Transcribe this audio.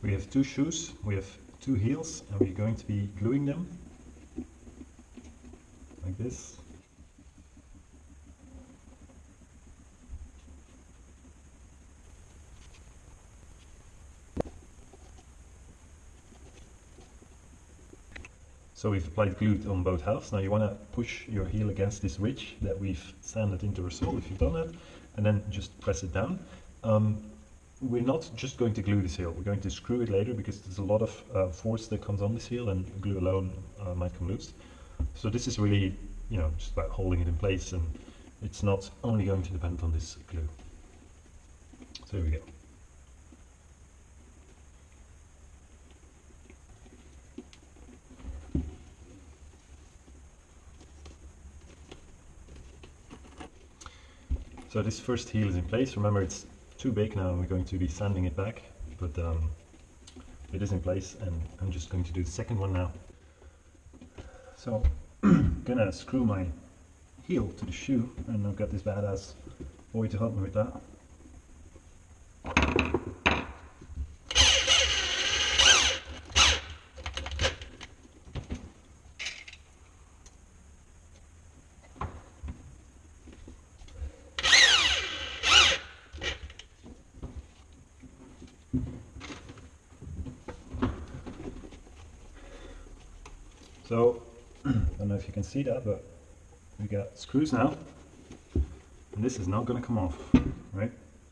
We have two shoes, we have two heels, and we're going to be gluing them like this. So we've applied glue on both halves. Now you want to push your heel against this ridge that we've sanded into our sole if you've done that, and then just press it down. Um, we're not just going to glue this heel, we're going to screw it later because there's a lot of uh, force that comes on this heel and glue alone uh, might come loose. So this is really, you know, just about holding it in place and it's not only going to depend on this glue. So here we go. So this first heel is in place. Remember it's too big now and we're going to be sanding it back, but um, it is in place and I'm just going to do the second one now. So I'm gonna screw my heel to the shoe and I've got this badass boy to help me with that. So, I don't know if you can see that, but we got screws now, and this is not going to come off, right?